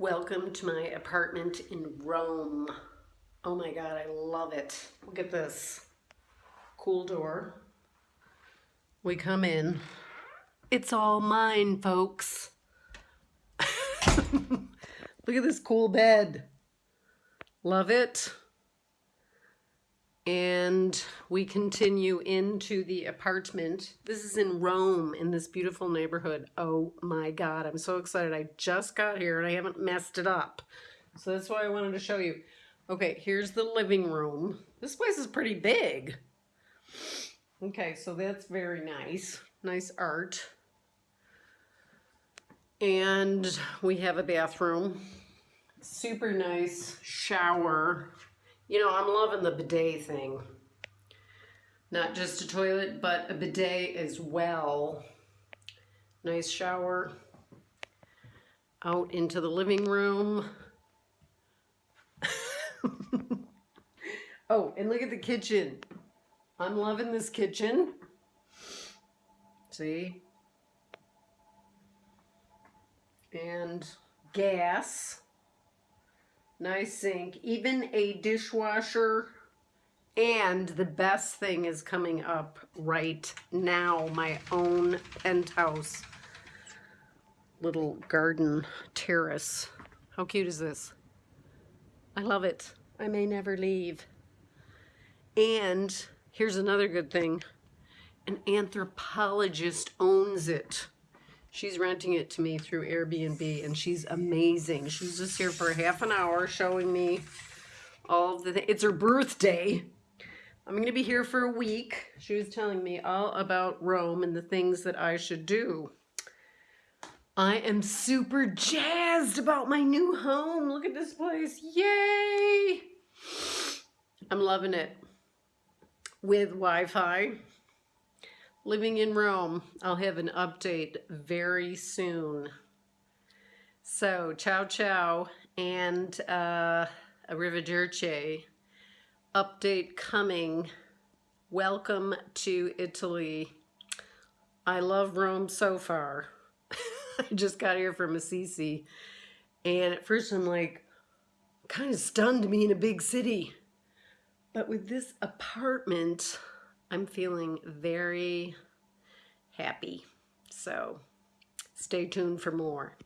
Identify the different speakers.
Speaker 1: Welcome to my apartment in Rome. Oh my God, I love it. Look at this cool door. We come in. It's all mine, folks. Look at this cool bed. Love it. And we continue into the apartment. This is in Rome in this beautiful neighborhood. Oh my God, I'm so excited. I just got here and I haven't messed it up. So that's why I wanted to show you. Okay, here's the living room. This place is pretty big. Okay, so that's very nice. Nice art. And we have a bathroom. Super nice shower. You know, I'm loving the bidet thing. Not just a toilet, but a bidet as well. Nice shower. Out into the living room. oh, and look at the kitchen. I'm loving this kitchen. See? And gas nice sink, even a dishwasher. And the best thing is coming up right now, my own penthouse little garden terrace. How cute is this? I love it. I may never leave. And here's another good thing. An anthropologist owns it. She's renting it to me through Airbnb and she's amazing. She's just here for half an hour showing me all the It's her birthday. I'm going to be here for a week. She was telling me all about Rome and the things that I should do. I am super jazzed about my new home. Look at this place. Yay! I'm loving it. With Wi-Fi living in Rome. I'll have an update very soon. So, ciao ciao and uh, arrivederci. Update coming. Welcome to Italy. I love Rome so far. I just got here from Assisi. And at first I'm like, kind of stunned be in a big city. But with this apartment, I'm feeling very happy. So stay tuned for more.